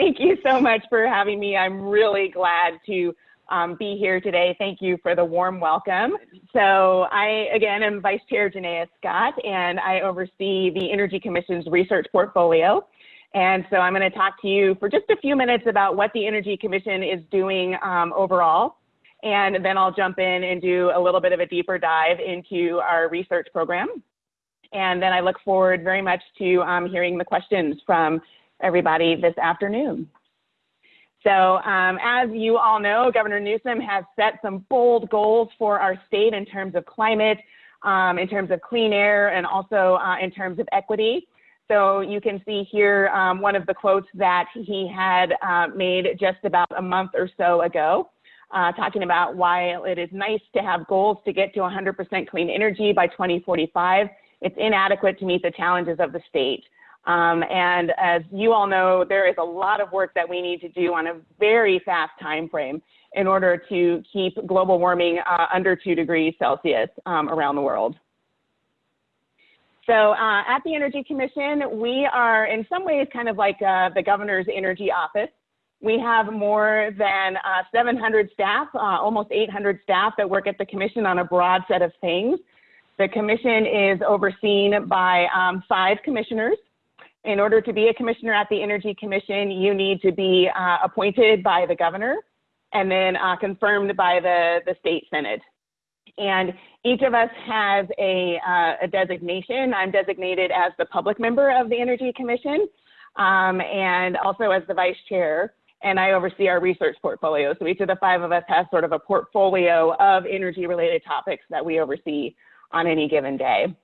Thank you so much for having me. I'm really glad to um, be here today. Thank you for the warm welcome. So I, again, am Vice Chair Janaea Scott, and I oversee the Energy Commission's research portfolio. And so I'm going to talk to you for just a few minutes about what the Energy Commission is doing um, overall. And then I'll jump in and do a little bit of a deeper dive into our research program. And then I look forward very much to um, hearing the questions from everybody this afternoon. So um, as you all know, Governor Newsom has set some bold goals for our state in terms of climate, um, in terms of clean air, and also uh, in terms of equity. So you can see here um, one of the quotes that he had uh, made just about a month or so ago, uh, talking about why it is nice to have goals to get to 100% clean energy by 2045. It's inadequate to meet the challenges of the state. Um, and as you all know, there is a lot of work that we need to do on a very fast time frame in order to keep global warming uh, under 2 degrees Celsius um, around the world. So uh, at the Energy Commission, we are in some ways kind of like uh, the governor's energy office. We have more than uh, 700 staff, uh, almost 800 staff that work at the commission on a broad set of things. The commission is overseen by um, five commissioners in order to be a commissioner at the Energy Commission, you need to be uh, appointed by the governor and then uh, confirmed by the, the state senate. And each of us has a, uh, a, designation. I'm designated as the public member of the Energy Commission um, and also as the vice chair. And I oversee our research portfolio. So each of the five of us has sort of a portfolio of energy related topics that we oversee on any given day.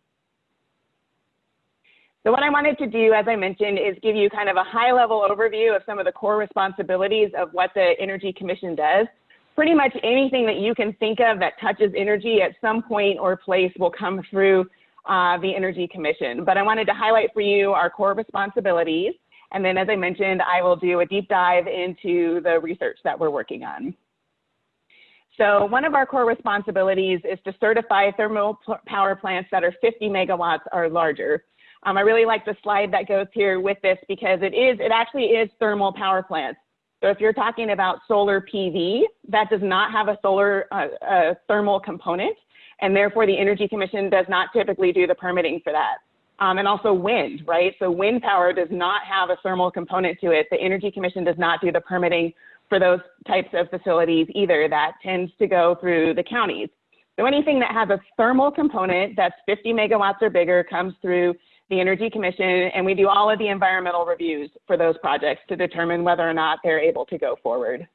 So what I wanted to do, as I mentioned, is give you kind of a high level overview of some of the core responsibilities of what the Energy Commission does. Pretty much anything that you can think of that touches energy at some point or place will come through uh, the Energy Commission. But I wanted to highlight for you our core responsibilities. And then as I mentioned, I will do a deep dive into the research that we're working on. So one of our core responsibilities is to certify thermal power plants that are 50 megawatts or larger. Um, I really like the slide that goes here with this because it is, it actually is thermal power plants. So if you're talking about solar PV, that does not have a solar uh, thermal component, and therefore the Energy Commission does not typically do the permitting for that. Um, and also wind, right? So wind power does not have a thermal component to it. The Energy Commission does not do the permitting for those types of facilities either. That tends to go through the counties. So anything that has a thermal component that's 50 megawatts or bigger comes through the Energy Commission, and we do all of the environmental reviews for those projects to determine whether or not they're able to go forward.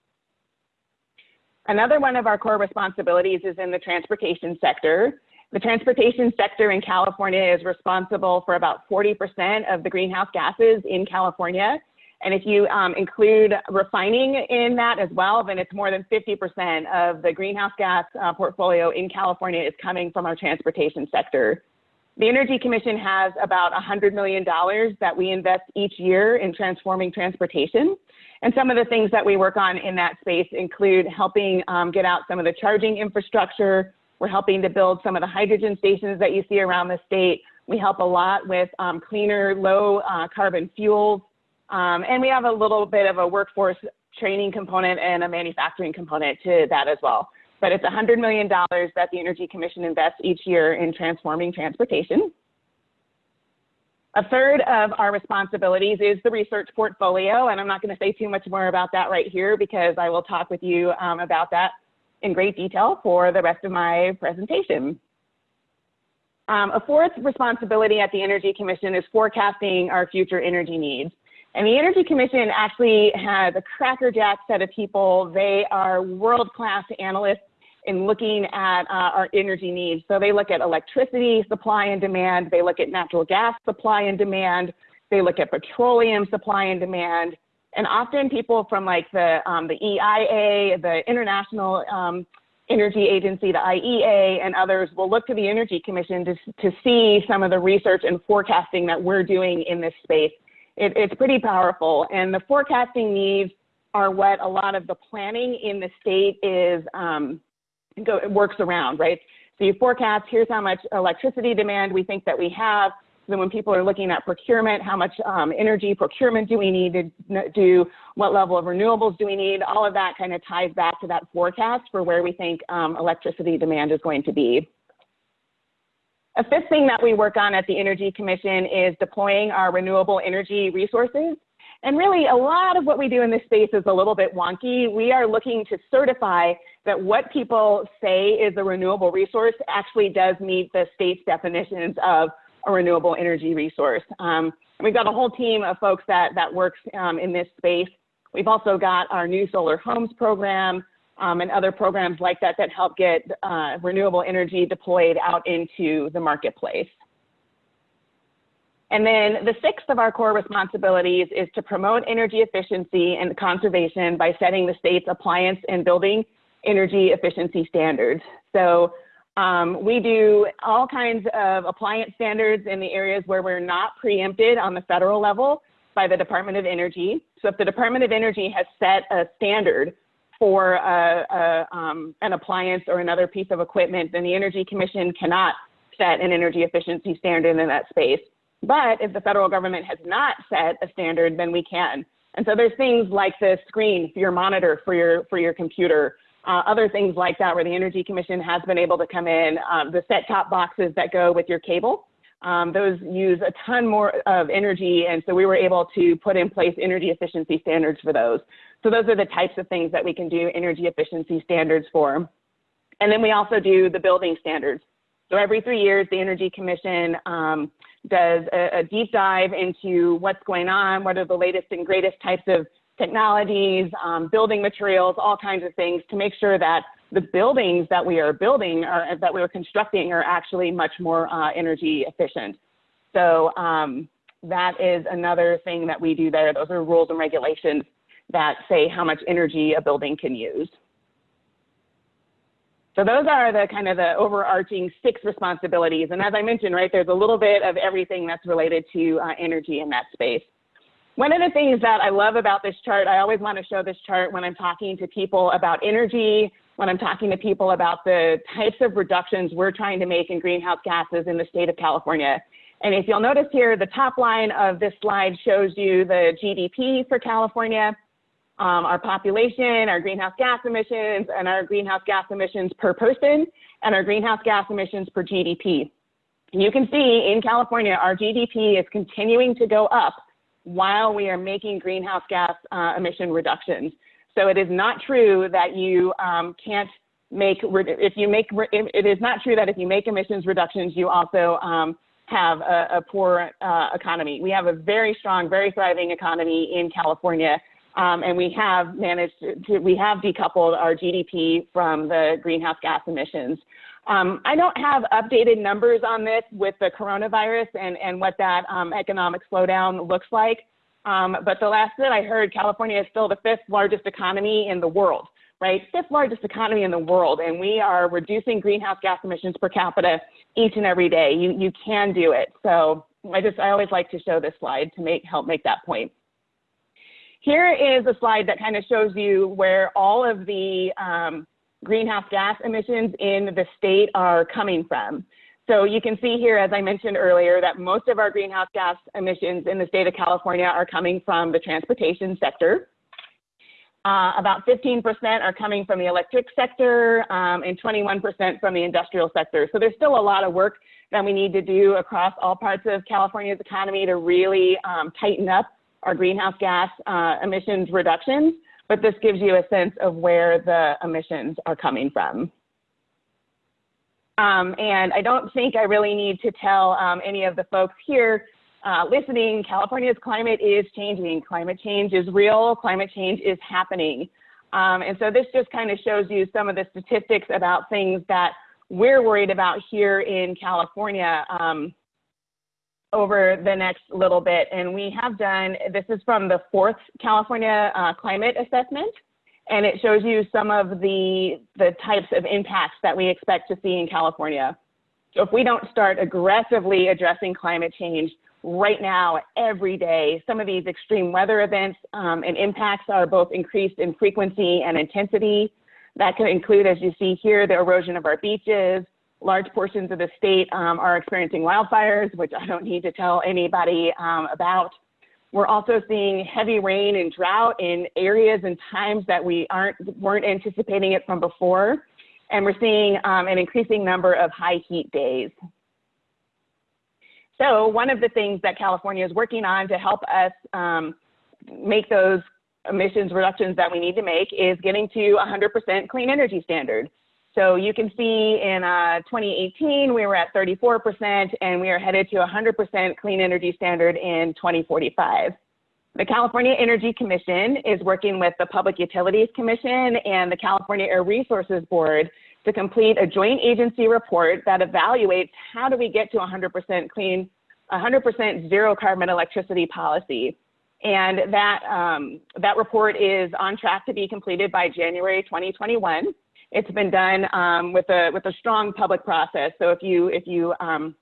Another one of our core responsibilities is in the transportation sector. The transportation sector in California is responsible for about 40% of the greenhouse gases in California. And if you um, include refining in that as well, then it's more than 50% of the greenhouse gas uh, portfolio in California is coming from our transportation sector. The Energy Commission has about $100 million that we invest each year in transforming transportation. And some of the things that we work on in that space include helping um, get out some of the charging infrastructure. We're helping to build some of the hydrogen stations that you see around the state. We help a lot with um, cleaner, low uh, carbon fuels. Um, and we have a little bit of a workforce training component and a manufacturing component to that as well but it's $100 million that the Energy Commission invests each year in transforming transportation. A third of our responsibilities is the research portfolio, and I'm not going to say too much more about that right here because I will talk with you um, about that in great detail for the rest of my presentation. Um, a fourth responsibility at the Energy Commission is forecasting our future energy needs. And the Energy Commission actually has a crackerjack set of people. They are world-class analysts in looking at uh, our energy needs. So they look at electricity supply and demand, they look at natural gas supply and demand, they look at petroleum supply and demand, and often people from like the um, the EIA, the International um, Energy Agency, the IEA, and others will look to the Energy Commission to to see some of the research and forecasting that we're doing in this space. It, it's pretty powerful, and the forecasting needs are what a lot of the planning in the state is um, go, it works around, right? So you forecast, here's how much electricity demand we think that we have. So when people are looking at procurement, how much um, energy procurement do we need to do? What level of renewables do we need? All of that kind of ties back to that forecast for where we think um, electricity demand is going to be. A fifth thing that we work on at the Energy Commission is deploying our renewable energy resources. And really, a lot of what we do in this space is a little bit wonky. We are looking to certify that what people say is a renewable resource actually does meet the state's definitions of a renewable energy resource. Um, we've got a whole team of folks that, that works um, in this space. We've also got our new solar homes program um, and other programs like that that help get uh, renewable energy deployed out into the marketplace. And then the sixth of our core responsibilities is to promote energy efficiency and conservation by setting the state's appliance and building energy efficiency standards. So um, we do all kinds of appliance standards in the areas where we're not preempted on the federal level by the Department of Energy. So if the Department of Energy has set a standard for a, a, um, an appliance or another piece of equipment, then the Energy Commission cannot set an energy efficiency standard in that space. But if the federal government has not set a standard, then we can. And so there's things like the screen for your monitor for your for your computer, uh, other things like that, where the Energy Commission has been able to come in. Um, the set-top boxes that go with your cable, um, those use a ton more of energy, and so we were able to put in place energy efficiency standards for those. So those are the types of things that we can do energy efficiency standards for. And then we also do the building standards. So every three years, the Energy Commission um, does a, a, deep dive into what's going on, what are the latest and greatest types of technologies, um, building materials, all kinds of things to make sure that the buildings that we are building or that we are constructing are actually much more uh, energy efficient. So um, that is another thing that we do there. Those are rules and regulations that say how much energy a building can use. So those are the kind of the overarching six responsibilities. And as I mentioned, right, there's a little bit of everything that's related to uh, energy in that space. One of the things that I love about this chart, I always want to show this chart when I'm talking to people about energy, when I'm talking to people about the types of reductions we're trying to make in greenhouse gases in the state of California. And if you'll notice here, the top line of this slide shows you the GDP for California um, our population, our greenhouse gas emissions, and our greenhouse gas emissions per person, and our greenhouse gas emissions per GDP. You can see in California, our GDP is continuing to go up while we are making greenhouse gas uh, emission reductions. So it is not true that you um, can't make, if you make, it is not true that if you make emissions reductions, you also um, have a, a poor uh, economy. We have a very strong, very thriving economy in California um, and we have managed to, we have decoupled our GDP from the greenhouse gas emissions. Um, I don't have updated numbers on this with the coronavirus and, and what that um, economic slowdown looks like. Um, but the last that I heard, California is still the fifth largest economy in the world, right? Fifth largest economy in the world. And we are reducing greenhouse gas emissions per capita each and every day. You, you can do it. So I just, I always like to show this slide to make, help make that point. Here is a slide that kind of shows you where all of the um, greenhouse gas emissions in the state are coming from. So you can see here, as I mentioned earlier, that most of our greenhouse gas emissions in the state of California are coming from the transportation sector. Uh, about 15% are coming from the electric sector um, and 21% from the industrial sector. So there's still a lot of work that we need to do across all parts of California's economy to really um, tighten up our greenhouse gas uh, emissions reductions, but this gives you a sense of where the emissions are coming from. Um, and I don't think I really need to tell um, any of the folks here uh, listening, California's climate is changing. Climate change is real, climate change is happening. Um, and so this just kind of shows you some of the statistics about things that we're worried about here in California. Um, over the next little bit. And we have done, this is from the fourth California uh, climate assessment. And it shows you some of the, the types of impacts that we expect to see in California. So if we don't start aggressively addressing climate change right now, every day, some of these extreme weather events um, and impacts are both increased in frequency and intensity. That could include, as you see here, the erosion of our beaches, large portions of the state um, are experiencing wildfires, which I don't need to tell anybody um, about. We're also seeing heavy rain and drought in areas and times that we aren't weren't anticipating it from before, and we're seeing um, an increasing number of high heat days. So one of the things that California is working on to help us um, make those emissions reductions that we need to make is getting to 100% clean energy standard. So you can see in uh, 2018, we were at 34%, and we are headed to 100% clean energy standard in 2045. The California Energy Commission is working with the Public Utilities Commission and the California Air Resources Board to complete a joint agency report that evaluates how do we get to 100% clean, 100% zero carbon electricity policy. And that, um, that report is on track to be completed by January 2021. It's been done um, with, a, with a strong public process. So if you, if you um,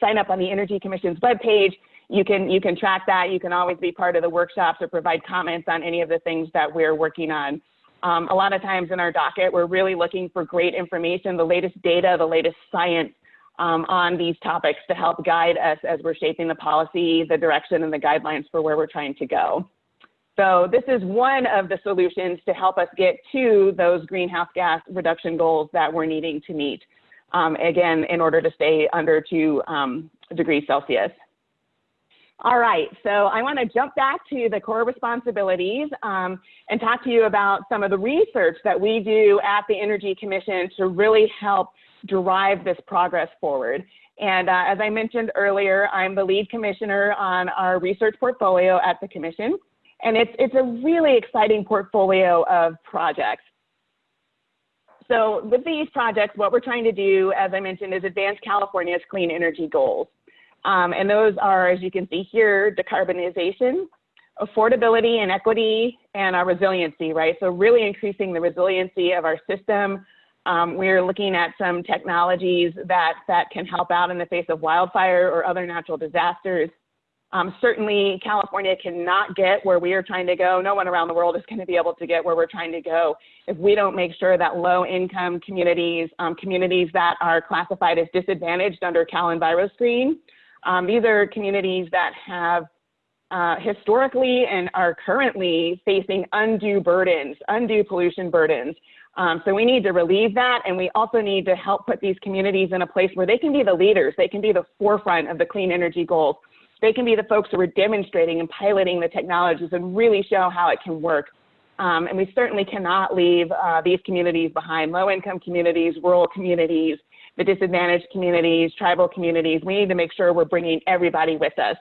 sign up on the Energy Commission's webpage, you can, you can track that. You can always be part of the workshops or provide comments on any of the things that we're working on. Um, a lot of times in our docket, we're really looking for great information, the latest data, the latest science um, on these topics to help guide us as we're shaping the policy, the direction, and the guidelines for where we're trying to go. So this is one of the solutions to help us get to those greenhouse gas reduction goals that we're needing to meet, um, again, in order to stay under two um, degrees Celsius. All right, so I want to jump back to the core responsibilities um, and talk to you about some of the research that we do at the Energy Commission to really help drive this progress forward. And uh, as I mentioned earlier, I'm the lead commissioner on our research portfolio at the Commission. And it's, it's a really exciting portfolio of projects. So with these projects, what we're trying to do, as I mentioned, is advance California's clean energy goals. Um, and those are, as you can see here, decarbonization, affordability and equity, and our resiliency, right? So really increasing the resiliency of our system. Um, we're looking at some technologies that, that can help out in the face of wildfire or other natural disasters. Um, certainly, California cannot get where we are trying to go. No one around the world is going to be able to get where we're trying to go if we don't make sure that low income communities, um, communities that are classified as disadvantaged under CalEnviroscreen, um, these are communities that have uh, historically and are currently facing undue burdens, undue pollution burdens. Um, so we need to relieve that, and we also need to help put these communities in a place where they can be the leaders, they can be the forefront of the clean energy goals they can be the folks who are demonstrating and piloting the technologies and really show how it can work. Um, and we certainly cannot leave uh, these communities behind, low-income communities, rural communities, the disadvantaged communities, tribal communities. We need to make sure we're bringing everybody with us.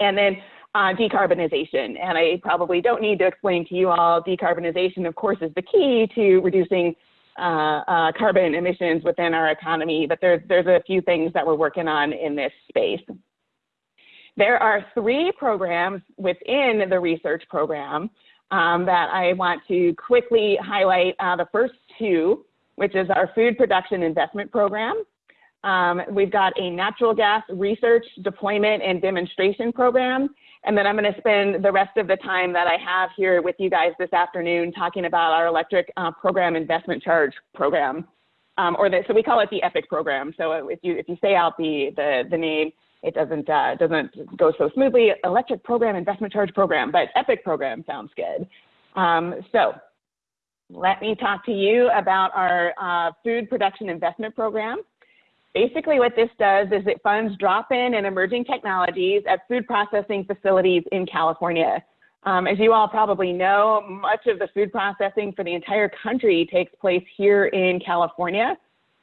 And then uh, decarbonization. And I probably don't need to explain to you all, decarbonization, of course, is the key to reducing uh, uh, carbon emissions within our economy, but there's, there's a few things that we're working on in this space. There are three programs within the research program um, that I want to quickly highlight. Uh, the first two, which is our food production investment program. Um, we've got a natural gas research, deployment, and demonstration program. And then I'm going to spend the rest of the time that I have here with you guys this afternoon talking about our electric uh, program investment charge program. Um, or the, so we call it the EPIC program. So if you, if you say out the, the, the name, it doesn't uh, doesn't go so smoothly. Electric program, investment charge program, but EPIC program sounds good. Um, so let me talk to you about our uh, food production investment program. Basically what this does is it funds drop-in and emerging technologies at food processing facilities in California. Um, as you all probably know, much of the food processing for the entire country takes place here in California.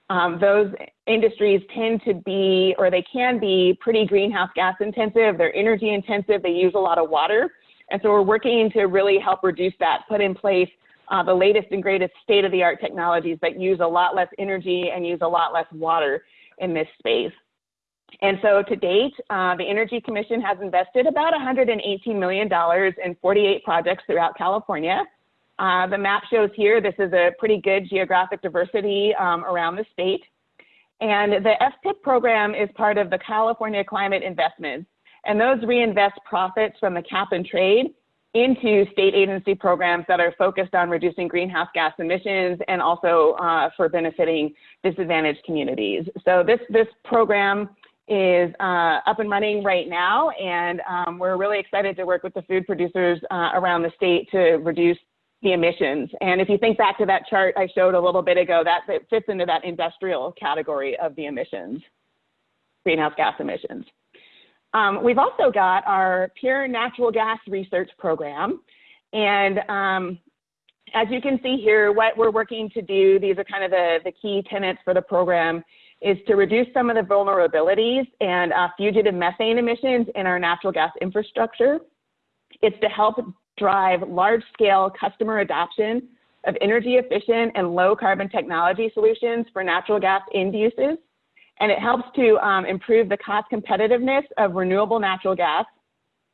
Um, those industries tend to be, or they can be, pretty greenhouse gas intensive. They're energy intensive. They use a lot of water. And so we're working to really help reduce that, put in place uh, the latest and greatest state of the art technologies that use a lot less energy and use a lot less water in this space. And so to date, uh, the Energy Commission has invested about $118 million in 48 projects throughout California. Uh, the map shows here, this is a pretty good geographic diversity um, around the state. And the FPIP program is part of the California Climate Investments. And those reinvest profits from the cap and trade into state agency programs that are focused on reducing greenhouse gas emissions and also uh, for benefiting disadvantaged communities. So this, this program is uh, up and running right now, and um, we're really excited to work with the food producers uh, around the state to reduce the emissions. And if you think back to that chart I showed a little bit ago, that, that fits into that industrial category of the emissions, greenhouse gas emissions. Um, we've also got our PIER natural gas research program. And um, as you can see here, what we're working to do, these are kind of the, the key tenets for the program, is to reduce some of the vulnerabilities and uh, fugitive methane emissions in our natural gas infrastructure. It's to help drive large-scale customer adoption of energy efficient and low carbon technology solutions for natural gas end uses and it helps to um, improve the cost competitiveness of renewable natural gas,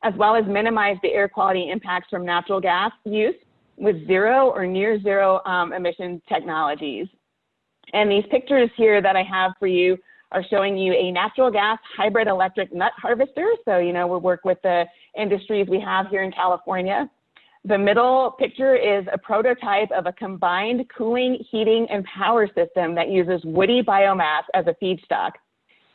as well as minimize the air quality impacts from natural gas use with zero or near zero um, emission technologies. And these pictures here that I have for you are showing you a natural gas hybrid electric nut harvester. So, you know, we work with the industries we have here in California. The middle picture is a prototype of a combined cooling, heating, and power system that uses woody biomass as a feedstock.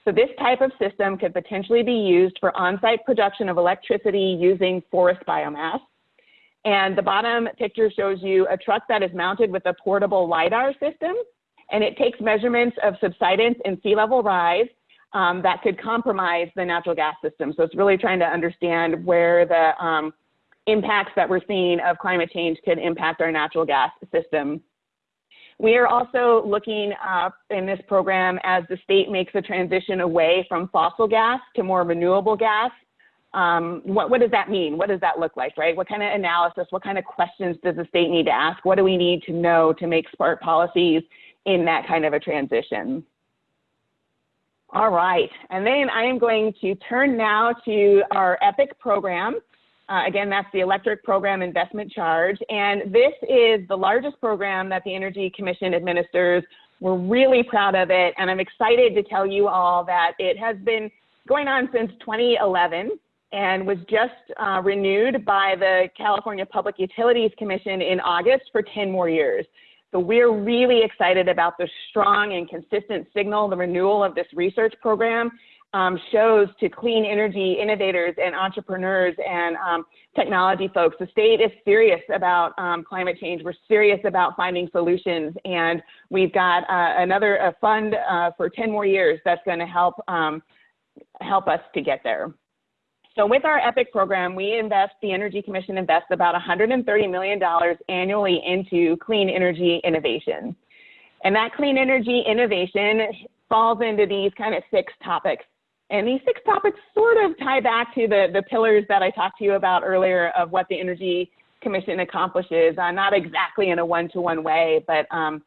So this type of system could potentially be used for on-site production of electricity using forest biomass. And the bottom picture shows you a truck that is mounted with a portable LiDAR system, and it takes measurements of subsidence and sea level rise um, that could compromise the natural gas system. So it's really trying to understand where the um, impacts that we're seeing of climate change could impact our natural gas system. We are also looking uh, in this program as the state makes a transition away from fossil gas to more renewable gas. Um, what, what does that mean? What does that look like, right? What kind of analysis, what kind of questions does the state need to ask? What do we need to know to make smart policies in that kind of a transition? All right, and then I am going to turn now to our EPIC program. Uh, again, that's the Electric Program Investment Charge. And this is the largest program that the Energy Commission administers. We're really proud of it. And I'm excited to tell you all that it has been going on since 2011 and was just uh, renewed by the California Public Utilities Commission in August for 10 more years. So we're really excited about the strong and consistent signal, the renewal of this research program, um, shows to clean energy innovators and entrepreneurs and um, technology folks. The state is serious about um, climate change. We're serious about finding solutions, and we've got uh, another a fund uh, for 10 more years that's going to help um, help us to get there. So with our EPIC program, we invest, the Energy Commission invests about $130 million annually into clean energy innovation. And that clean energy innovation falls into these kind of six topics. And these six topics sort of tie back to the, the pillars that I talked to you about earlier of what the Energy Commission accomplishes, uh, not exactly in a one-to-one way, but um,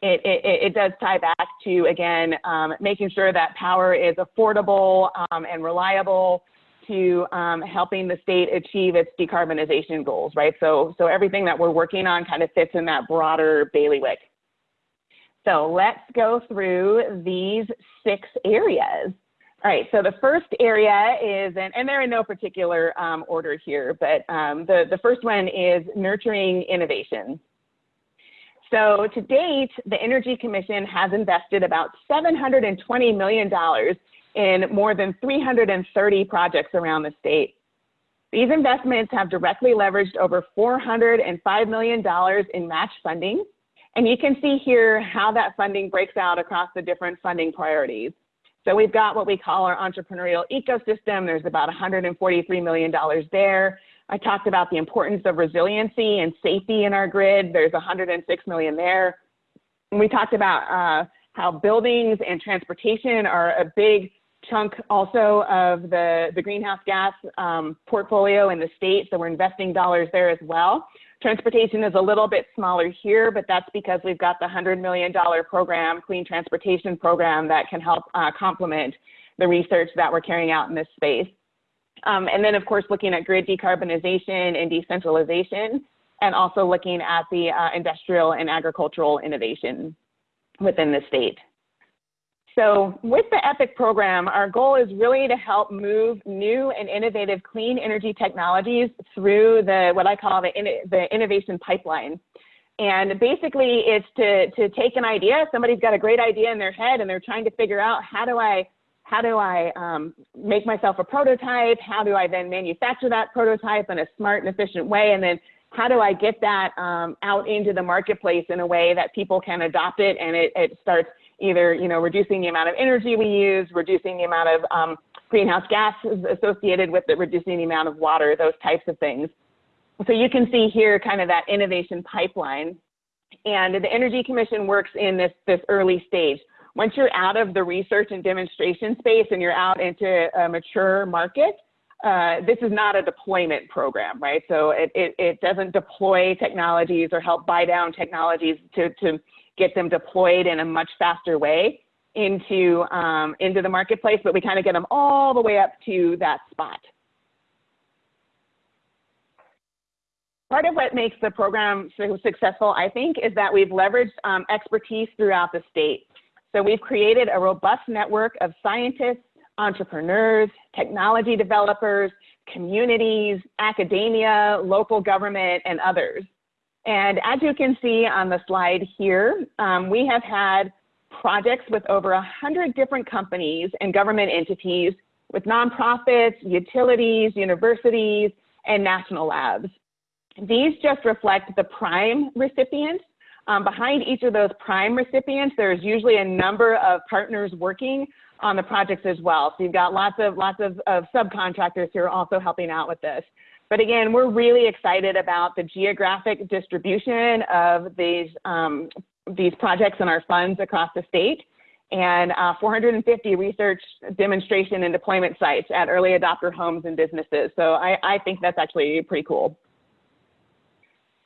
it, it, it, does tie back to, again, um, making sure that power is affordable um, and reliable to um, helping the state achieve its decarbonization goals, right? So, so everything that we're working on kind of fits in that broader bailiwick. So let's go through these six areas. All right, so the first area is, and, and they're in no particular um, order here, but um, the, the first one is nurturing innovation. So to date, the Energy Commission has invested about $720 million in more than 330 projects around the state. These investments have directly leveraged over $405 million in match funding. And you can see here how that funding breaks out across the different funding priorities. So we've got what we call our entrepreneurial ecosystem. There's about $143 million there. I talked about the importance of resiliency and safety in our grid. There's 106 million there. And we talked about uh, how buildings and transportation are a big chunk also of the, the greenhouse gas um, portfolio in the state. So we're investing dollars there as well. Transportation is a little bit smaller here, but that's because we've got the $100 million program, Clean Transportation Program, that can help uh, complement the research that we're carrying out in this space. Um, and then, of course, looking at grid decarbonization and decentralization, and also looking at the uh, industrial and agricultural innovation within the state. So with the EPIC program, our goal is really to help move new and innovative clean energy technologies through the what I call the, the innovation pipeline. And basically it's to, to take an idea, somebody's got a great idea in their head and they're trying to figure out how do I how do I um, make myself a prototype? How do I then manufacture that prototype in a smart and efficient way? And then how do I get that um, out into the marketplace in a way that people can adopt it and it, it starts either you know reducing the amount of energy we use, reducing the amount of um, greenhouse gases associated with it, reducing the amount of water, those types of things. So you can see here kind of that innovation pipeline. And the Energy Commission works in this, this early stage. Once you're out of the research and demonstration space and you're out into a mature market, uh, this is not a deployment program, right? So it, it, it, doesn't deploy technologies or help buy down technologies to, to get them deployed in a much faster way into, um, into the marketplace, but we kind of get them all the way up to that spot. Part of what makes the program so successful, I think, is that we've leveraged um, expertise throughout the state. So we've created a robust network of scientists, entrepreneurs, technology developers, communities, academia, local government, and others. And as you can see on the slide here, um, we have had projects with over 100 different companies and government entities with nonprofits, utilities, universities, and national labs. These just reflect the prime recipients. Um, behind each of those prime recipients, there's usually a number of partners working on the projects as well. So you've got lots of lots of, of subcontractors who are also helping out with this. But again, we're really excited about the geographic distribution of these, um, these projects and our funds across the state and uh, 450 research demonstration and deployment sites at early adopter homes and businesses. So I, I think that's actually pretty cool.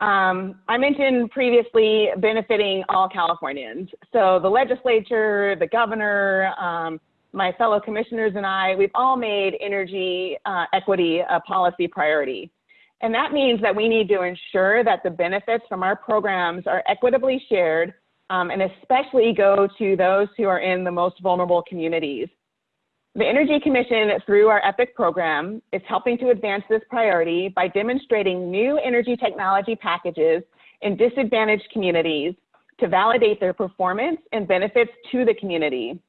Um, I mentioned previously benefiting all Californians. So the legislature, the governor, um, my fellow commissioners and I, we've all made energy uh, equity a policy priority. And that means that we need to ensure that the benefits from our programs are equitably shared um, and especially go to those who are in the most vulnerable communities. The Energy Commission, through our EPIC program, is helping to advance this priority by demonstrating new energy technology packages in disadvantaged communities to validate their performance and benefits to the community.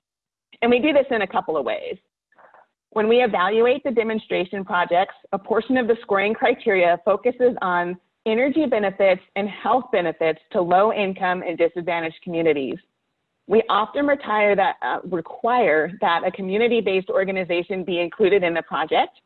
And we do this in a couple of ways. When we evaluate the demonstration projects, a portion of the scoring criteria focuses on energy benefits and health benefits to low income and disadvantaged communities. We often retire that, uh, require that a community-based organization be included in the project,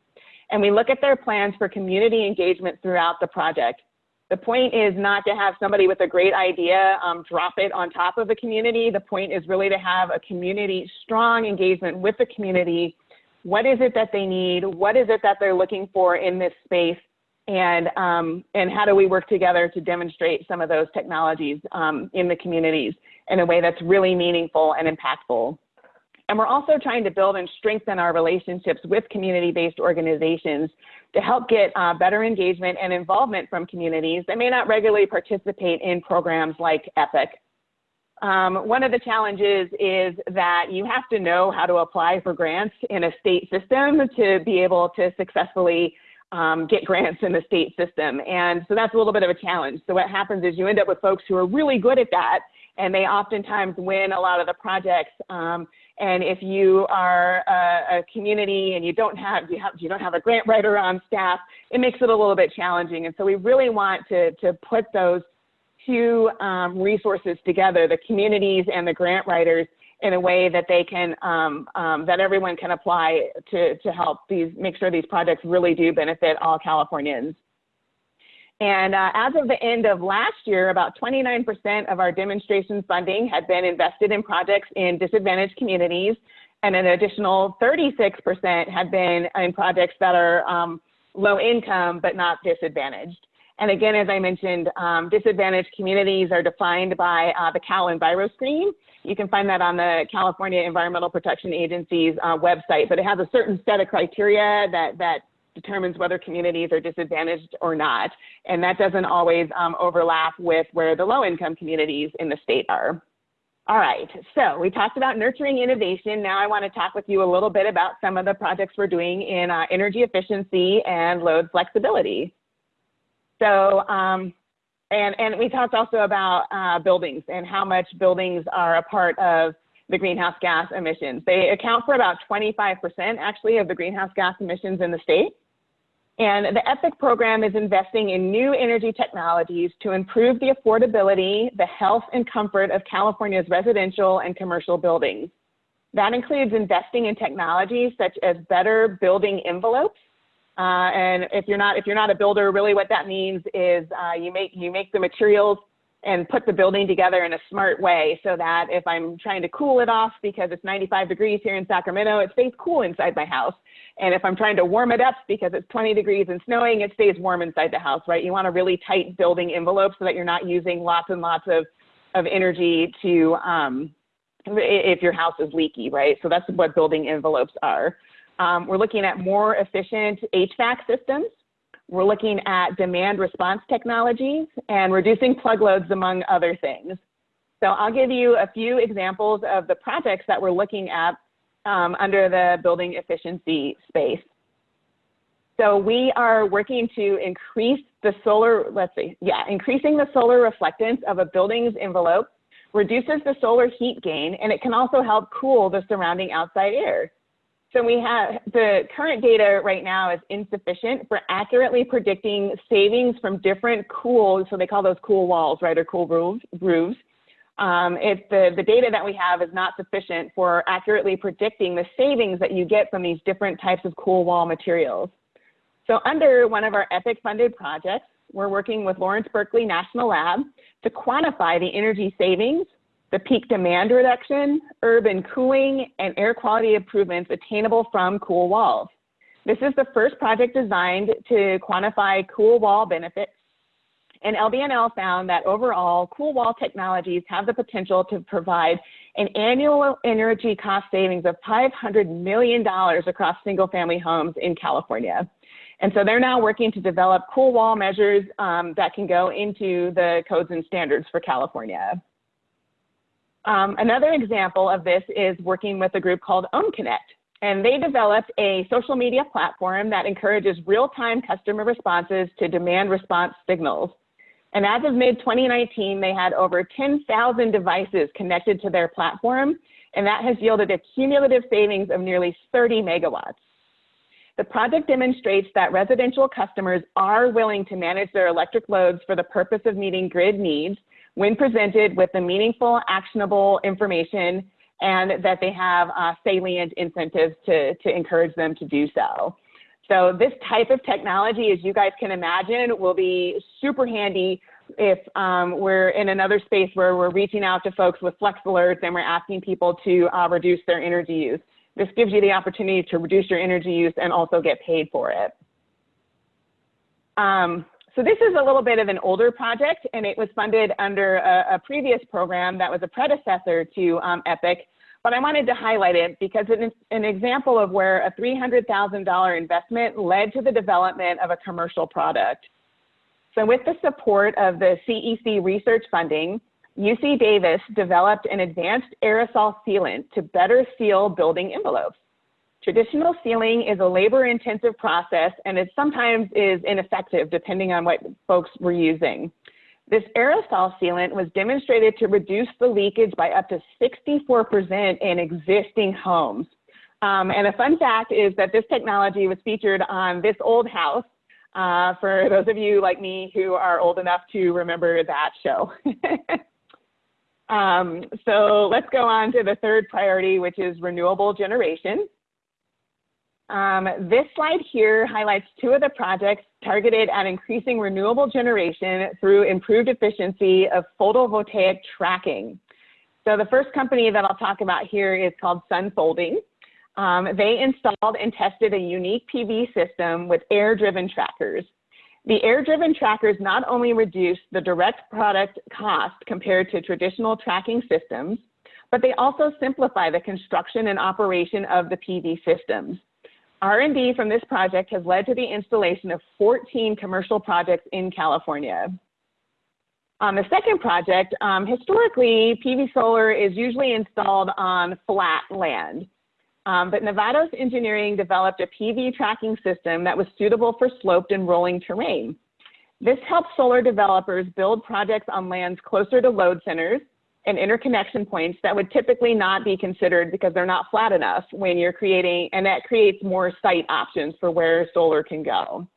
and we look at their plans for community engagement throughout the project. The point is not to have somebody with a great idea um, drop it on top of the community. The point is really to have a community, strong engagement with the community. What is it that they need? What is it that they're looking for in this space? And, um, and how do we work together to demonstrate some of those technologies um, in the communities in a way that's really meaningful and impactful? And we're also trying to build and strengthen our relationships with community-based organizations to help get uh, better engagement and involvement from communities that may not regularly participate in programs like EPIC. Um, one of the challenges is that you have to know how to apply for grants in a state system to be able to successfully um, get grants in the state system. And so that's a little bit of a challenge. So what happens is you end up with folks who are really good at that and they oftentimes win a lot of the projects. Um, and if you are a, a, community and you don't have you have you don't have a grant writer on staff, it makes it a little bit challenging. And so we really want to to put those two um, resources together, the communities and the grant writers, in a way that they can um, um, that everyone can apply to to help these make sure these projects really do benefit all Californians. And uh, as of the end of last year, about 29% of our demonstration funding had been invested in projects in disadvantaged communities, and an additional 36% had been in projects that are um, low income but not disadvantaged. And again, as I mentioned, um, disadvantaged communities are defined by uh, the Cal EnviroScreen. You can find that on the California Environmental Protection Agency's uh, website, but it has a certain set of criteria that, that determines whether communities are disadvantaged or not. And that doesn't always um, overlap with where the low income communities in the state are. All right, so we talked about nurturing innovation. Now I want to talk with you a little bit about some of the projects we're doing in uh, energy efficiency and load flexibility. So, um, and, and we talked also about uh, buildings and how much buildings are a part of the greenhouse gas emissions. They account for about 25% actually of the greenhouse gas emissions in the state. And the EPIC program is investing in new energy technologies to improve the affordability, the health and comfort of California's residential and commercial buildings. That includes investing in technologies such as better building envelopes. Uh, and if you're not if you're not a builder, really what that means is uh, you make you make the materials and put the building together in a smart way so that if I'm trying to cool it off because it's 95 degrees here in Sacramento, it stays cool inside my house. And if I'm trying to warm it up because it's 20 degrees and snowing, it stays warm inside the house, right? You want a really tight building envelope so that you're not using lots and lots of, of energy to, um, if your house is leaky, right? So that's what building envelopes are. Um, we're looking at more efficient HVAC systems. We're looking at demand response technologies and reducing plug loads, among other things. So I'll give you a few examples of the projects that we're looking at um, under the building efficiency space. So we are working to increase the solar, let's see, yeah, increasing the solar reflectance of a building's envelope reduces the solar heat gain, and it can also help cool the surrounding outside air. So we have, the current data right now is insufficient for accurately predicting savings from different cool, so they call those cool walls, right, or cool roofs, roofs um, if the, the data that we have is not sufficient for accurately predicting the savings that you get from these different types of cool wall materials. So under one of our EPIC funded projects, we're working with Lawrence Berkeley National Lab to quantify the energy savings, the peak demand reduction, urban cooling, and air quality improvements attainable from cool walls. This is the first project designed to quantify cool wall benefits and LBNL found that overall, cool wall technologies have the potential to provide an annual energy cost savings of $500 million across single family homes in California. And so they're now working to develop cool wall measures um, that can go into the codes and standards for California. Um, another example of this is working with a group called OhmConnect. And they developed a social media platform that encourages real-time customer responses to demand response signals. And as of mid 2019, they had over 10,000 devices connected to their platform, and that has yielded a cumulative savings of nearly 30 megawatts. The project demonstrates that residential customers are willing to manage their electric loads for the purpose of meeting grid needs when presented with the meaningful, actionable information and that they have uh, salient incentives to, to encourage them to do so. So this type of technology, as you guys can imagine, will be super handy if um, we're in another space where we're reaching out to folks with flex alerts and we're asking people to uh, reduce their energy use. This gives you the opportunity to reduce your energy use and also get paid for it. Um, so this is a little bit of an older project and it was funded under a, a previous program that was a predecessor to um, EPIC but I wanted to highlight it because it's an example of where a $300,000 investment led to the development of a commercial product. So with the support of the CEC research funding, UC Davis developed an advanced aerosol sealant to better seal building envelopes. Traditional sealing is a labor-intensive process and it sometimes is ineffective depending on what folks were using. This aerosol sealant was demonstrated to reduce the leakage by up to 64% in existing homes. Um, and a fun fact is that this technology was featured on This Old House, uh, for those of you like me who are old enough to remember that show. um, so let's go on to the third priority, which is renewable generation. Um, this slide here highlights two of the projects targeted at increasing renewable generation through improved efficiency of photovoltaic tracking. So the first company that I'll talk about here is called Sunfolding. Um, they installed and tested a unique PV system with air-driven trackers. The air-driven trackers not only reduce the direct product cost compared to traditional tracking systems, but they also simplify the construction and operation of the PV systems. R&D from this project has led to the installation of 14 commercial projects in California. On the second project, um, historically, PV solar is usually installed on flat land. Um, but Nevados Engineering developed a PV tracking system that was suitable for sloped and rolling terrain. This helps solar developers build projects on lands closer to load centers and interconnection points that would typically not be considered because they're not flat enough when you're creating, and that creates more site options for where solar can go.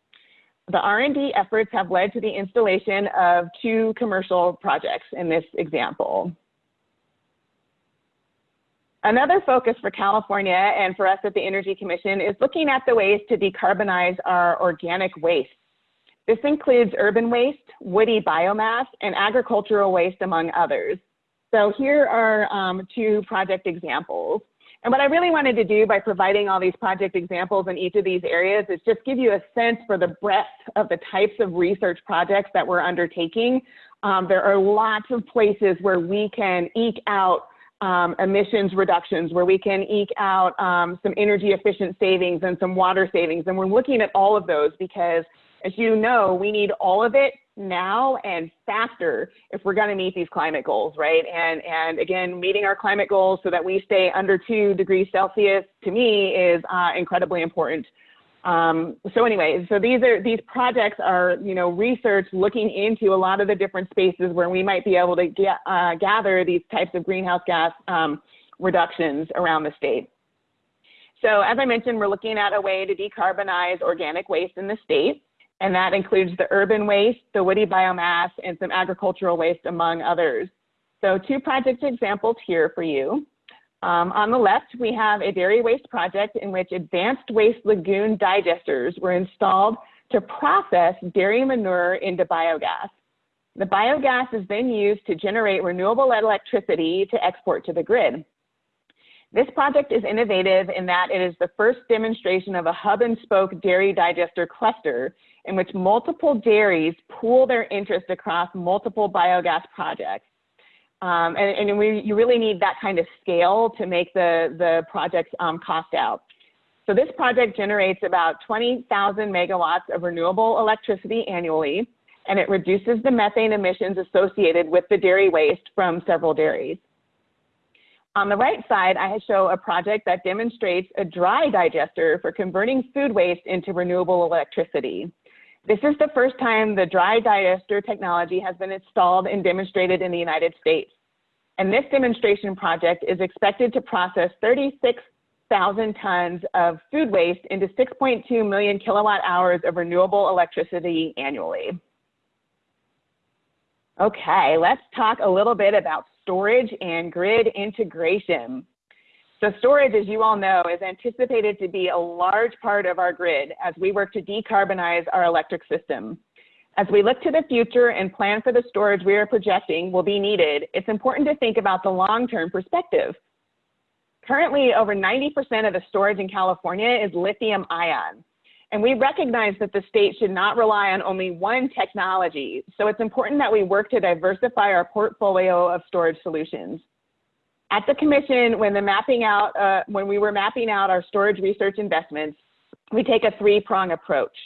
The R&D efforts have led to the installation of two commercial projects in this example. Another focus for California and for us at the Energy Commission is looking at the ways to decarbonize our organic waste. This includes urban waste, woody biomass, and agricultural waste, among others. So here are um, two project examples. And what I really wanted to do by providing all these project examples in each of these areas is just give you a sense for the breadth of the types of research projects that we're undertaking. Um, there are lots of places where we can eke out um, emissions reductions, where we can eke out um, some energy efficient savings and some water savings. And we're looking at all of those because as you know, we need all of it now and faster if we're going to meet these climate goals, right? And and again, meeting our climate goals so that we stay under two degrees Celsius to me is uh, incredibly important. Um, so anyway, so these are these projects are you know research looking into a lot of the different spaces where we might be able to get, uh, gather these types of greenhouse gas um, reductions around the state. So as I mentioned, we're looking at a way to decarbonize organic waste in the state and that includes the urban waste, the woody biomass, and some agricultural waste, among others. So two project examples here for you. Um, on the left, we have a dairy waste project in which advanced waste lagoon digesters were installed to process dairy manure into biogas. The biogas is then used to generate renewable electricity to export to the grid. This project is innovative in that it is the first demonstration of a hub and spoke dairy digester cluster in which multiple dairies pool their interest across multiple biogas projects. Um, and, and we, you really need that kind of scale to make the, the projects um, cost out. So this project generates about 20,000 megawatts of renewable electricity annually, and it reduces the methane emissions associated with the dairy waste from several dairies. On the right side, I show a project that demonstrates a dry digester for converting food waste into renewable electricity. This is the first time the dry digester technology has been installed and demonstrated in the United States. And this demonstration project is expected to process 36,000 tons of food waste into 6.2 million kilowatt hours of renewable electricity annually. Okay, let's talk a little bit about storage and grid integration. So storage, as you all know, is anticipated to be a large part of our grid as we work to decarbonize our electric system. As we look to the future and plan for the storage we are projecting will be needed, it's important to think about the long-term perspective. Currently, over 90% of the storage in California is lithium ion. And we recognize that the state should not rely on only one technology. So it's important that we work to diversify our portfolio of storage solutions. At the commission, when the mapping out, uh, when we were mapping out our storage research investments, we take a three-prong approach.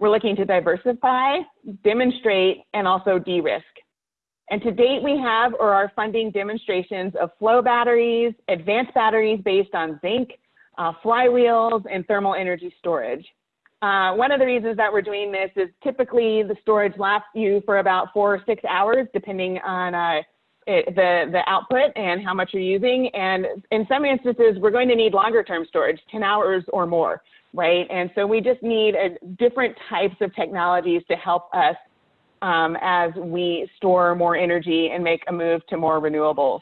We're looking to diversify, demonstrate, and also de-risk. And to date, we have or are funding demonstrations of flow batteries, advanced batteries based on zinc, uh, flywheels, and thermal energy storage. Uh, one of the reasons that we're doing this is typically the storage lasts you for about four or six hours, depending on uh, it, the, the output and how much you're using. And in some instances, we're going to need longer term storage, 10 hours or more, right? And so we just need a, different types of technologies to help us um, as we store more energy and make a move to more renewables.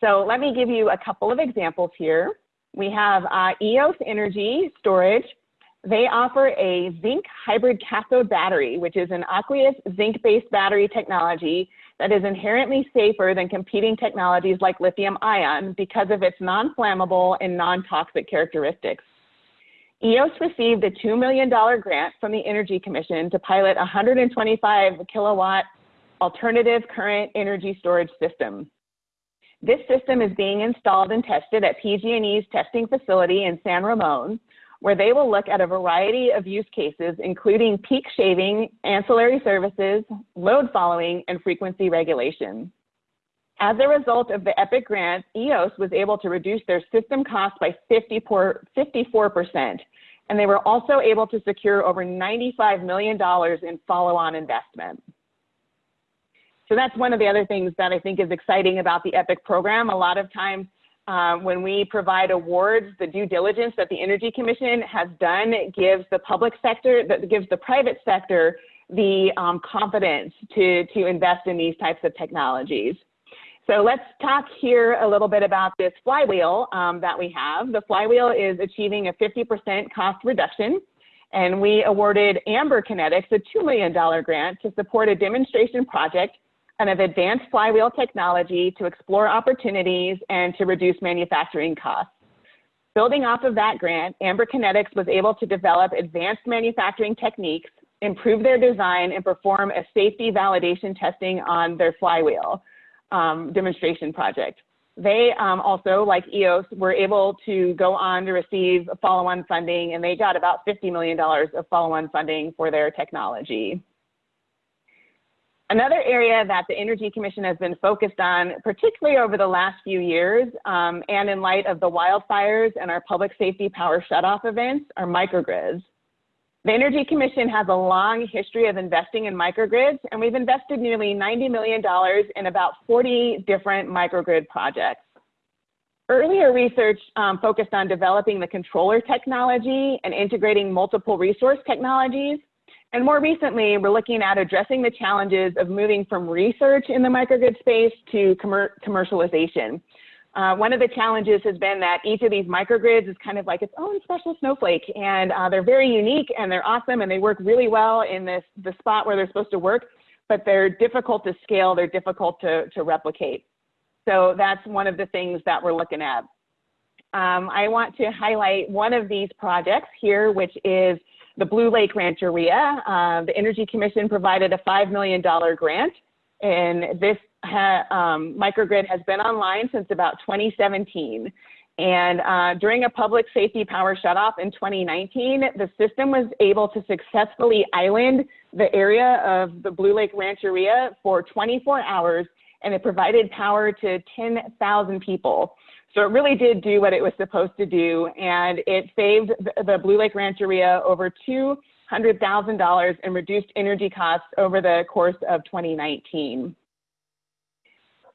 So let me give you a couple of examples here. We have uh, EOS Energy Storage. They offer a zinc hybrid cathode battery, which is an aqueous zinc-based battery technology that is inherently safer than competing technologies like lithium ion because of its non-flammable and non-toxic characteristics. EOS received a $2 million grant from the Energy Commission to pilot a 125 kilowatt alternative current energy storage system. This system is being installed and tested at PG&E's testing facility in San Ramon, where they will look at a variety of use cases, including peak shaving, ancillary services, load following, and frequency regulation. As a result of the EPIC grant, EOS was able to reduce their system cost by 54, 54%, and they were also able to secure over $95 million in follow-on investment. So that's one of the other things that I think is exciting about the EPIC program. A lot of times um, when we provide awards, the due diligence that the Energy Commission has done gives the public sector, that gives the private sector the um, confidence to, to invest in these types of technologies. So let's talk here a little bit about this flywheel um, that we have. The flywheel is achieving a 50% cost reduction, and we awarded Amber Kinetics a $2 million grant to support a demonstration project of advanced flywheel technology to explore opportunities and to reduce manufacturing costs. Building off of that grant, Amber Kinetics was able to develop advanced manufacturing techniques, improve their design, and perform a safety validation testing on their flywheel um, demonstration project. They um, also, like EOS, were able to go on to receive follow-on funding, and they got about $50 million of follow-on funding for their technology. Another area that the Energy Commission has been focused on, particularly over the last few years, um, and in light of the wildfires and our public safety power shutoff events, are microgrids. The Energy Commission has a long history of investing in microgrids, and we've invested nearly $90 million in about 40 different microgrid projects. Earlier research um, focused on developing the controller technology and integrating multiple resource technologies. And more recently, we're looking at addressing the challenges of moving from research in the microgrid space to commer commercialization. Uh, one of the challenges has been that each of these microgrids is kind of like its own special snowflake, and uh, they're very unique and they're awesome and they work really well in this the spot where they're supposed to work, but they're difficult to scale, they're difficult to, to replicate. So that's one of the things that we're looking at. Um, I want to highlight one of these projects here, which is the Blue Lake Rancheria. Uh, the Energy Commission provided a $5 million grant, and this ha, um, microgrid has been online since about 2017. And uh, during a public safety power shutoff in 2019, the system was able to successfully island the area of the Blue Lake Rancheria for 24 hours, and it provided power to 10,000 people. So it really did do what it was supposed to do, and it saved the Blue Lake Rancheria over $200,000 in reduced energy costs over the course of 2019.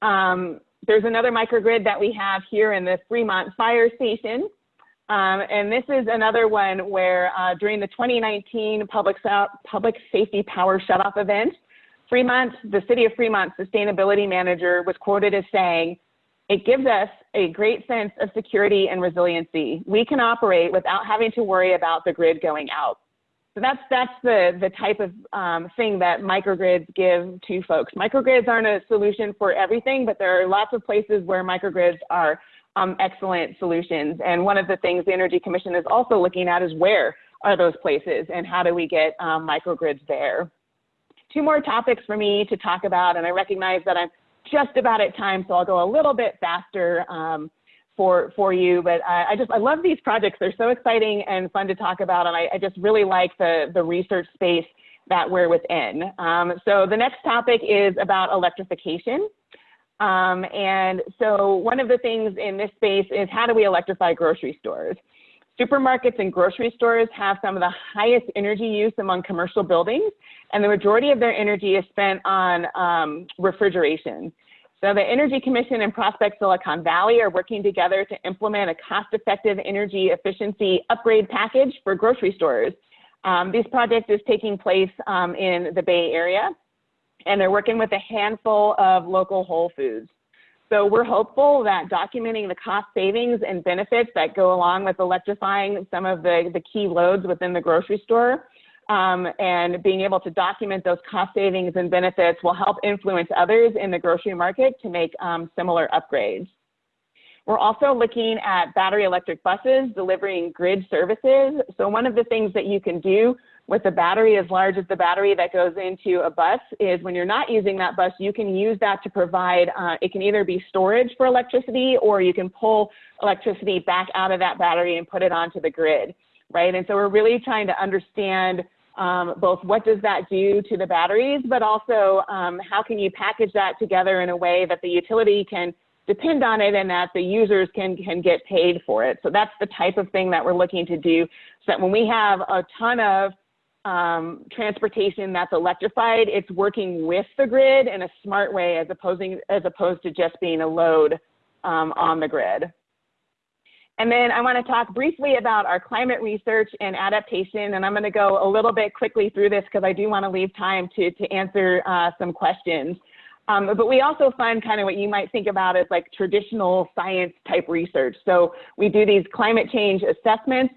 Um, there's another microgrid that we have here in the Fremont Fire Station. Um, and this is another one where uh, during the 2019 public, public safety power shutoff event, Fremont, the city of Fremont sustainability manager was quoted as saying, it gives us a great sense of security and resiliency. We can operate without having to worry about the grid going out. So that's, that's the, the type of um, thing that microgrids give to folks. Microgrids aren't a solution for everything, but there are lots of places where microgrids are um, excellent solutions. And one of the things the Energy Commission is also looking at is where are those places and how do we get um, microgrids there. Two more topics for me to talk about, and I recognize that I'm just about at time, so I'll go a little bit faster. Um, for for you. But I, I, just I love these projects. They're so exciting and fun to talk about, and I, I just really like the the research space that we're within. Um, so the next topic is about electrification. Um, and so one of the things in this space is how do we electrify grocery stores? Supermarkets and grocery stores have some of the highest energy use among commercial buildings, and the majority of their energy is spent on um, refrigeration. So the Energy Commission and Prospect Silicon Valley are working together to implement a cost-effective energy efficiency upgrade package for grocery stores. Um, this project is taking place um, in the Bay Area, and they're working with a handful of local Whole Foods. So we're hopeful that documenting the cost savings and benefits that go along with electrifying some of the, the key loads within the grocery store um, and being able to document those cost savings and benefits will help influence others in the grocery market to make um, similar upgrades. We're also looking at battery electric buses delivering grid services. So one of the things that you can do with a battery as large as the battery that goes into a bus is when you're not using that bus, you can use that to provide, uh, it can either be storage for electricity or you can pull electricity back out of that battery and put it onto the grid. right? And so we're really trying to understand um, both what does that do to the batteries, but also um, how can you package that together in a way that the utility can depend on it and that the users can, can get paid for it. So that's the type of thing that we're looking to do so that when we have a ton of um, transportation that's electrified, it's working with the grid in a smart way as, opposing, as opposed to just being a load um, on the grid. And then I want to talk briefly about our climate research and adaptation. And I'm going to go a little bit quickly through this because I do want to leave time to, to answer uh, some questions. Um, but we also fund kind of what you might think about as like traditional science type research. So we do these climate change assessments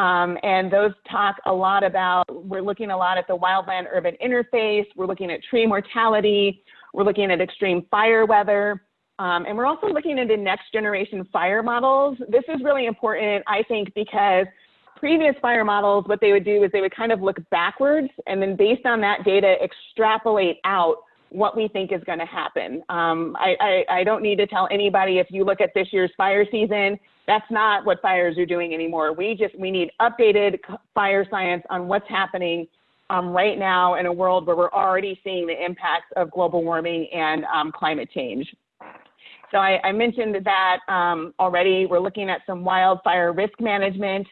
um, and those talk a lot about, we're looking a lot at the wildland urban interface, we're looking at tree mortality, we're looking at extreme fire weather, um, and we're also looking into next generation fire models. This is really important, I think, because previous fire models, what they would do is they would kind of look backwards and then based on that data, extrapolate out what we think is going to happen. Um, I, I, I, don't need to tell anybody if you look at this year's fire season, that's not what fires are doing anymore. We just we need updated fire science on what's happening um, right now in a world where we're already seeing the impacts of global warming and um, climate change. So I, I mentioned that um, already. We're looking at some wildfire risk management.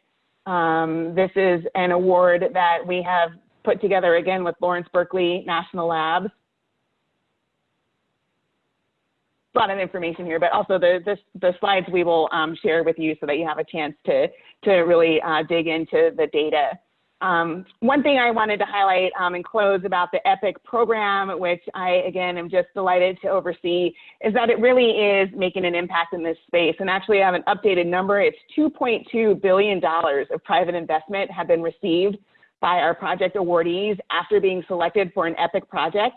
Um, this is an award that we have put together again with Lawrence Berkeley National Labs. A lot of information here, but also the, the, the slides we will um, share with you so that you have a chance to, to really uh, dig into the data. Um, one thing I wanted to highlight um, and close about the EPIC program, which I, again, am just delighted to oversee, is that it really is making an impact in this space. And actually, I have an updated number. It's $2.2 billion of private investment have been received by our project awardees after being selected for an EPIC project.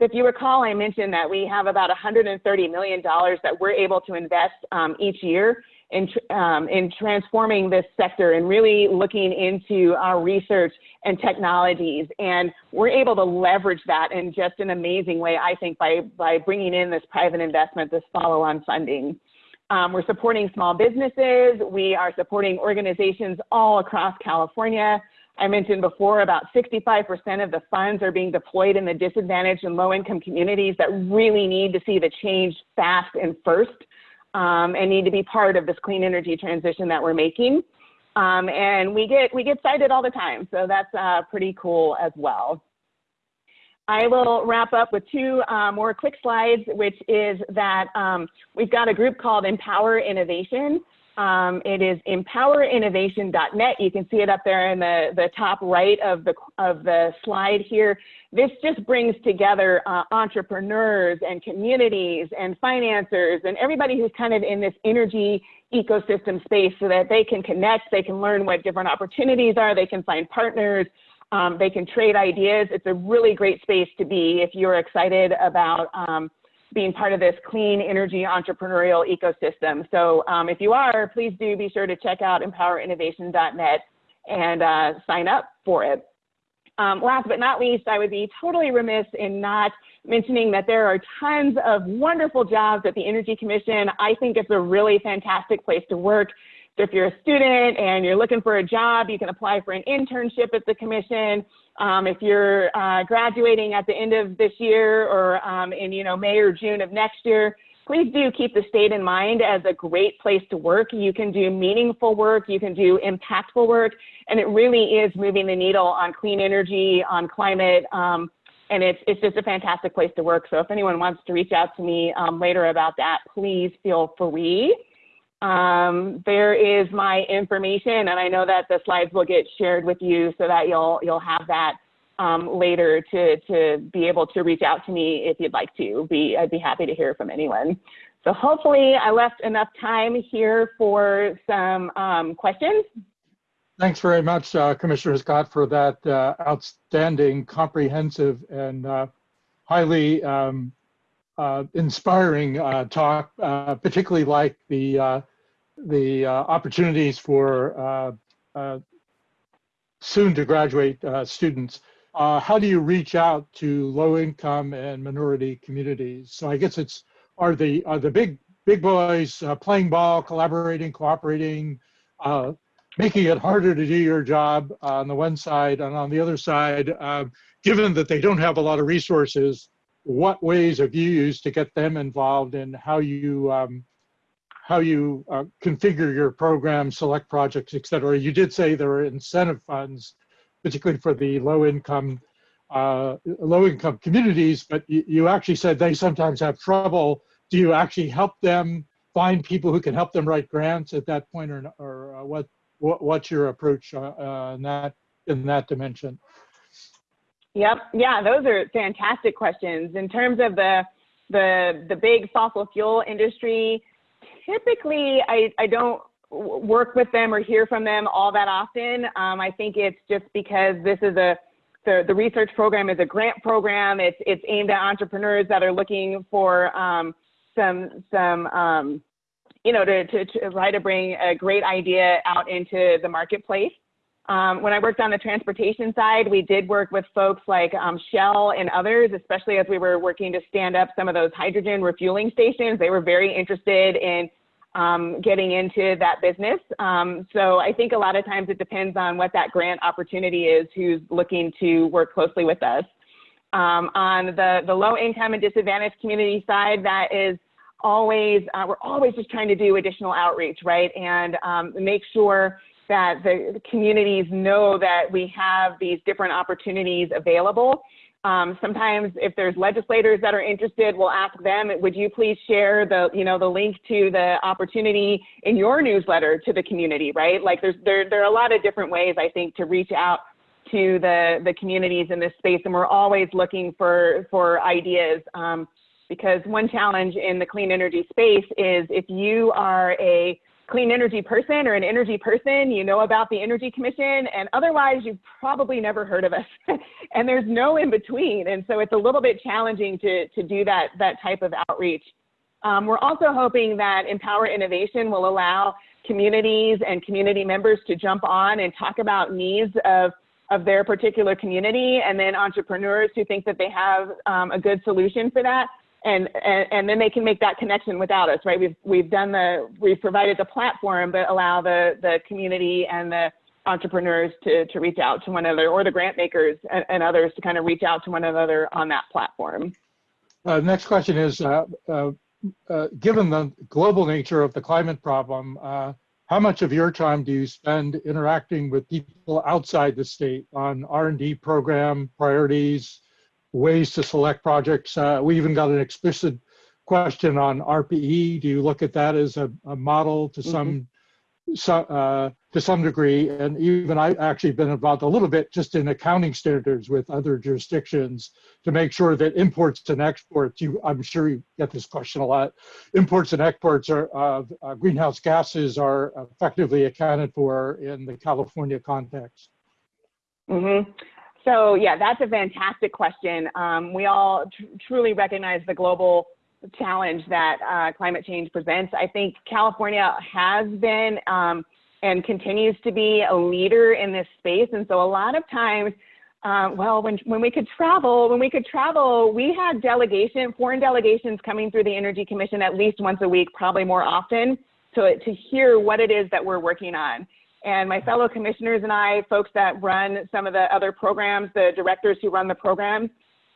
If you recall, I mentioned that we have about $130 million that we're able to invest um, each year in, um, in transforming this sector and really looking into our research and technologies. And we're able to leverage that in just an amazing way, I think, by, by bringing in this private investment, this follow-on funding. Um, we're supporting small businesses. We are supporting organizations all across California. I mentioned before about 65% of the funds are being deployed in the disadvantaged and low income communities that really need to see the change fast and first um, and need to be part of this clean energy transition that we're making. Um, and we get, we get cited all the time, so that's uh, pretty cool as well. I will wrap up with two uh, more quick slides, which is that um, we've got a group called Empower Innovation. Um, it is empowerinnovation.net. You can see it up there in the, the top right of the, of the slide here. This just brings together uh, entrepreneurs and communities and financiers and everybody who's kind of in this energy ecosystem space so that they can connect, they can learn what different opportunities are, they can find partners, um, they can trade ideas. It's a really great space to be if you're excited about um, being part of this clean energy entrepreneurial ecosystem. So um, if you are, please do be sure to check out empowerinnovation.net and uh, sign up for it. Um, last but not least, I would be totally remiss in not mentioning that there are tons of wonderful jobs at the Energy Commission. I think it's a really fantastic place to work. So if you're a student and you're looking for a job, you can apply for an internship at the commission. Um, if you're uh, graduating at the end of this year or um, in you know May or June of next year, please do keep the state in mind as a great place to work. You can do meaningful work, you can do impactful work, and it really is moving the needle on clean energy, on climate, um, and it's, it's just a fantastic place to work. So if anyone wants to reach out to me um, later about that, please feel free. Um, there is my information, and I know that the slides will get shared with you so that you'll you'll have that um, later to to be able to reach out to me if you'd like to. Be I'd be happy to hear from anyone. So hopefully I left enough time here for some um, questions. Thanks very much, uh, Commissioner Scott, for that uh, outstanding, comprehensive, and uh, highly um, uh, inspiring uh, talk, uh, particularly like the uh, the uh, opportunities for uh, soon to graduate students. how do you reach out to low income and minority communities? So I guess it's are the are the big big boys playing ball, collaborating, cooperating, making it harder to do your job on the one side, and on the other side, given that they don't have a lot of resources, what ways have you used to get them involved in how you um, how you uh, configure your program, select projects, et cetera? You did say there are incentive funds, particularly for the low income uh, low income communities, but you, actually said they sometimes have trouble. Do you actually help them find people who can help them write grants at that point, or, or uh, what, what what's your approach uh, uh, in that in that dimension? Yep. Yeah, those are fantastic questions. In terms of the the the big fossil fuel industry, typically I, I don't work with them or hear from them all that often. Um, I think it's just because this is a the, the research program is a grant program. It's it's aimed at entrepreneurs that are looking for um, some some um, you know to, to, to try to bring a great idea out into the marketplace. Um, when I worked on the transportation side, we did work with folks like um, Shell and others, especially as we were working to stand up some of those hydrogen refueling stations. They were very interested in um, getting into that business. Um, so I think a lot of times it depends on what that grant opportunity is, who's looking to work closely with us. Um, on the, the low income and disadvantaged community side, that is always, uh, we're always just trying to do additional outreach, right? And um, make sure that the communities know that we have these different opportunities available. Um, sometimes if there's legislators that are interested, we'll ask them, would you please share the, you know, the link to the opportunity in your newsletter to the community, right? Like there's, there, there are a lot of different ways I think to reach out to the, the communities in this space. And we're always looking for, for ideas. Um, because one challenge in the clean energy space is if you are a clean energy person or an energy person, you know about the Energy Commission, and otherwise you've probably never heard of us. and there's no in between. And so it's a little bit challenging to, to do that, that type of outreach. Um, we're also hoping that Empower Innovation will allow communities and community members to jump on and talk about needs of, of their particular community, and then entrepreneurs who think that they have um, a good solution for that and, and, and then they can make that connection without us, right? We've, we've done the, we've provided the platform, but allow the, the community and the entrepreneurs to, to reach out to one another or the grant makers and, and others to kind of reach out to one another on that platform. Uh, next question is, uh, uh, uh given the global nature of the climate problem, uh, how much of your time do you spend interacting with people outside the state on R&D program priorities, ways to select projects. Uh, we even got an explicit question on ARPA-E. Do you look at that as a, a model to some, mm -hmm. uh, to some degree? And even I've actually been involved a little bit just in accounting standards with other jurisdictions to make sure that imports and exports. You, I'm sure you get this question a lot. Imports and exports are uh, uh, greenhouse gases are effectively accounted for in the California context. Mm -hmm. So yeah, that's a fantastic question. Um, we all tr truly recognize the global challenge that uh, climate change presents. I think California has been um, and continues to be a leader in this space. And so a lot of times, uh, well, when, when we could travel, when we could travel, we had delegation, foreign delegations coming through the Energy Commission at least once a week, probably more often, to, to hear what it is that we're working on. And my fellow commissioners and I, folks that run some of the other programs, the directors who run the programs,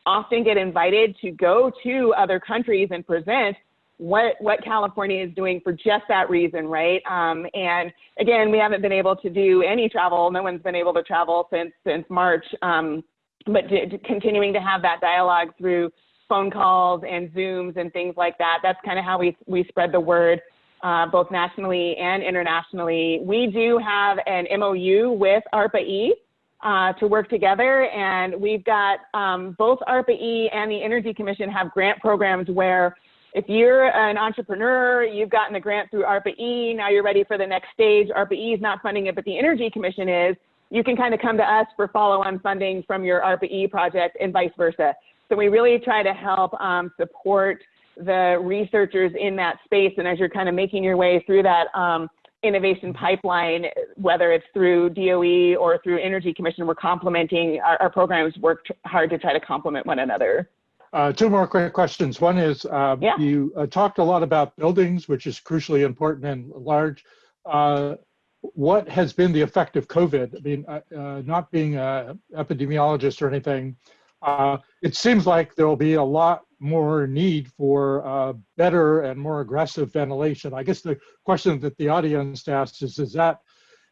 often get invited to go to other countries and present what what California is doing for just that reason, right? Um, and again, we haven't been able to do any travel. No one's been able to travel since since March. Um, but continuing to have that dialogue through phone calls and Zooms and things like that. That's kind of how we we spread the word uh, both nationally and internationally. We do have an MOU with ARPA-E uh, to work together, and we've got um, both ARPA-E and the Energy Commission have grant programs where if you're an entrepreneur, you've gotten a grant through ARPA-E, now you're ready for the next stage. ARPA-E is not funding it, but the Energy Commission is. You can kind of come to us for follow-on funding from your ARPA-E project and vice versa. So we really try to help um, support the researchers in that space. And as you're kind of making your way through that um, innovation pipeline, whether it's through DOE or through Energy Commission, we're complementing our, our programs work hard to try to complement one another. Uh, two more quick questions. One is uh, yeah. you uh, talked a lot about buildings, which is crucially important and large. Uh, what has been the effect of COVID? I mean, uh, uh, not being an epidemiologist or anything, uh, it seems like there will be a lot more need for uh, better and more aggressive ventilation. I guess the question that the audience asks is, is that,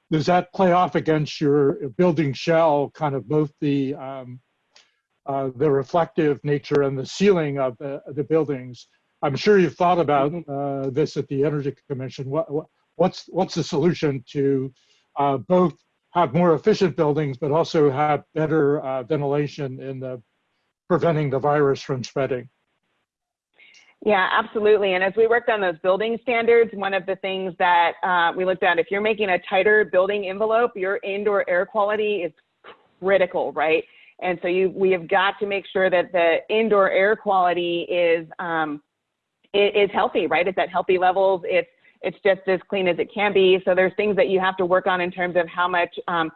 does that play off against your building shell, kind of both the, um, uh, the reflective nature and the ceiling of the, the buildings? I'm sure you've thought about Mm-hmm. uh, this at the Energy Commission. What, what, what's, what's the solution to uh, both have more efficient buildings, but also have better uh, ventilation in the preventing the virus from spreading? Yeah, absolutely. And as we worked on those building standards, one of the things that uh, we looked at, if you're making a tighter building envelope, your indoor air quality is critical, right? And so you, we have got to make sure that the indoor air quality is um, is healthy, right? It's at healthy levels. It's it's just as clean as it can be. So there's things that you have to work on in terms of how much um,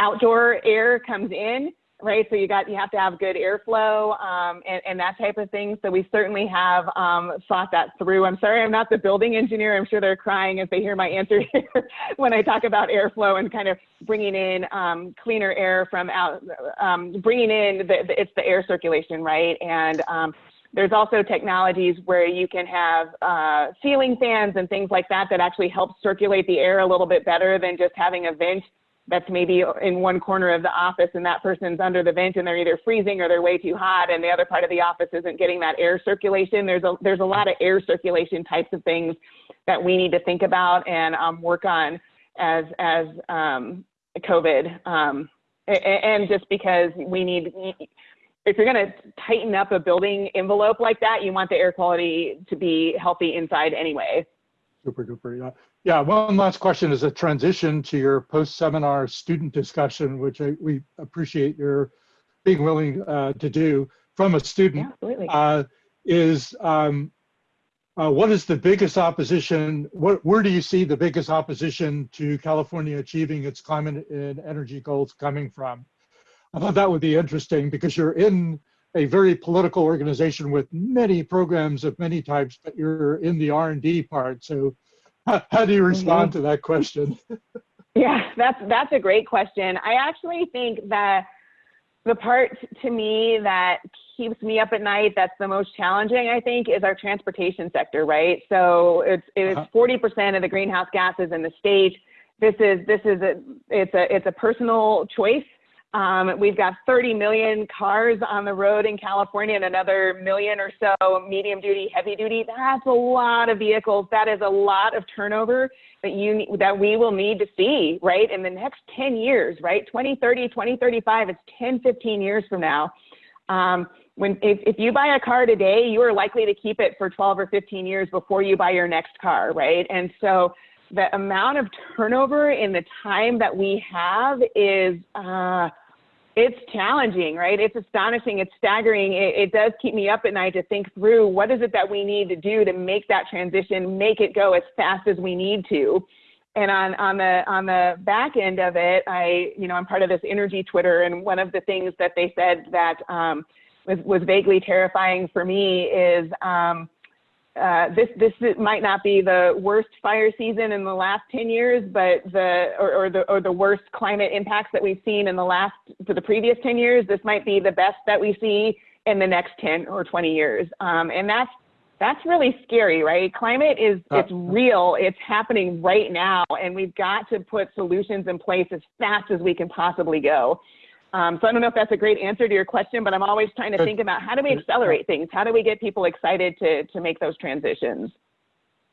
outdoor air comes in right? So you got you have to have good airflow um, and, and that type of thing. So we certainly have um, thought that through. I'm sorry, I'm not the building engineer. I'm sure they're crying as they hear my answer here when I talk about airflow and kind of bringing in um, cleaner air from out, um, bringing in the, the, it's the air circulation, right? And um, there's also technologies where you can have uh, ceiling fans and things like that that actually help circulate the air a little bit better than just having a vent that's maybe in one corner of the office and that person's under the vent and they're either freezing or they're way too hot and the other part of the office isn't getting that air circulation. There's a, there's a lot of air circulation types of things that we need to think about and um, work on as, as um, COVID. Um, and just because we need, if you're going to tighten up a building envelope like that, you want the air quality to be healthy inside anyway. Super duper. Yeah. Yeah. One last question is a transition to your post-seminar student discussion, which I, we appreciate your being willing uh, to do from a student. Yeah, absolutely. Uh, is um, uh, what is the biggest opposition? What, where do you see the biggest opposition to California achieving its climate and energy goals coming from? I thought that would be interesting because you're in a very political organization with many programs of many types, but you're in the R&D part. So how, how do you respond Mm-hmm. to that question? Yeah, that's that's a great question. I actually think that the part to me that keeps me up at night that's the most challenging i think is our transportation sector right so it's it's Uh-huh. 40% of the greenhouse gases in the state this is this is a it's a it's a personal choice um, we've got 30 million cars on the road in California and another million or so medium duty, heavy duty. That's a lot of vehicles. That is a lot of turnover that you that we will need to see, right? In the next 10 years, right? 2030, 2035, it's 10, 15 years from now. Um, when if, if you buy a car today, you are likely to keep it for 12 or 15 years before you buy your next car, right? And so the amount of turnover in the time that we have is uh, it's challenging, right? It's astonishing. It's staggering. It, it, does keep me up at night to think through what is it that we need to do to make that transition, make it go as fast as we need to. And on, on the on the back end of it, I you know I'm part of this energy Twitter, and one of the things that they said that um, was was vaguely terrifying for me is um, uh, this this might not be the worst fire season in the last 10 years, but the or, or, the or the worst climate impacts that we've seen in the last for the previous 10 years. This might be the best that we see in the next 10 or 20 years, um, and that's that's really scary, right? Climate is it's real. It's happening right now, and we've got to put solutions in place as fast as we can possibly go. Um, so I don't know if that's a great answer to your question, but I'm always trying to think about how do we accelerate things? How do we get people excited to, to make those transitions?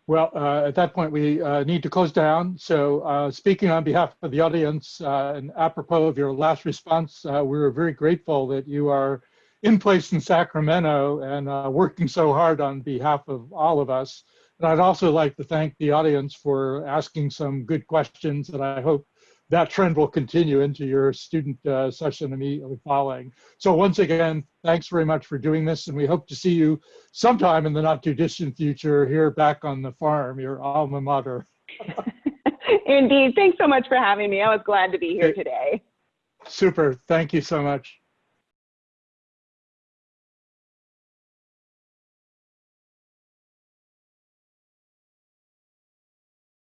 Well, uh, at that point, we uh, need to close down. So uh, speaking on behalf of the audience uh, and apropos of your last response, uh, we are very grateful that you are in place in Sacramento and uh, working so hard on behalf of all of us. And I'd also like to thank the audience for asking some good questions that I hope that trend will continue into your student uh, session immediately following. So once again, thanks very much for doing this, and we hope to see you sometime in the not too distant future here back on the farm, your alma mater. Indeed. Thanks so much for having me. I was glad to be here today. Super. Thank you so much.